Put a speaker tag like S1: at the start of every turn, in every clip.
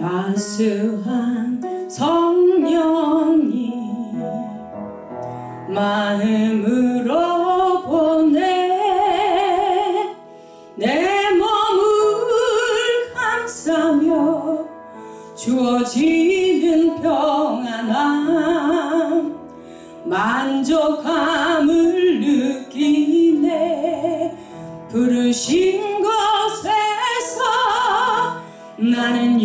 S1: 안수한 성령님 마음으로 보내 내 몸을 감싸며 주어지는 평안함 만족함을 느끼네. 부르신 곳에서 나는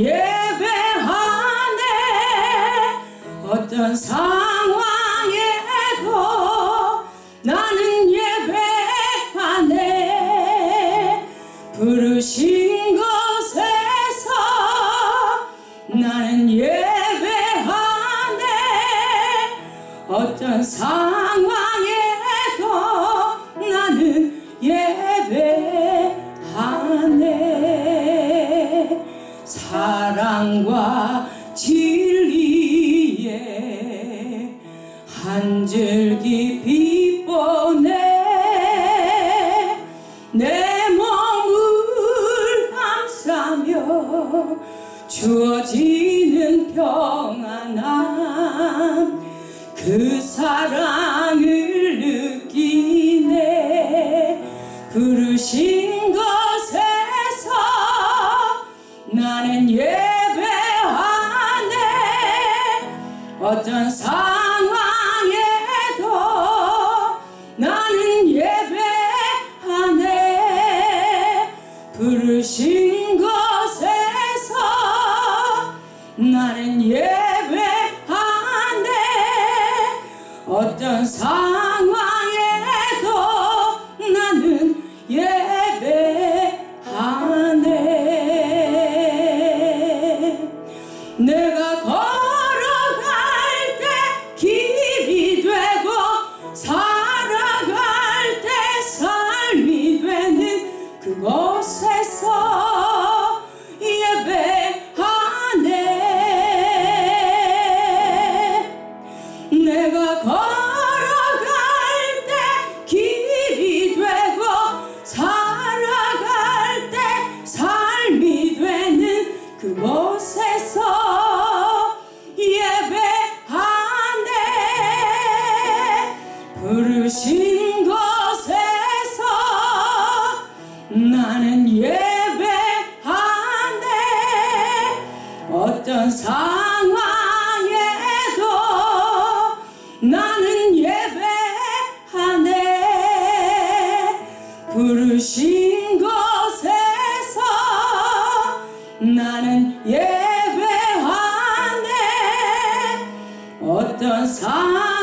S1: 어떤 상황에도 나는 예배하네. 부르신 곳에서 나는 예배하네. 어떤 상황에도 나는 예배하네. 사랑과 한 줄기 빛 보내 내 몸을 감싸며 주어지는 평안함 그 사랑을 느끼네. 부르신 곳에서 나는 예배하네. 어떤 상황 부르신 곳에서 나는 예배하네 어떤 상황에도 나는 예배하네 내가 걸 부르신 곳에서 나는 예배하네. 어떤 상황 부르신 곳에서 나는 예배하네. 어떤 상황에도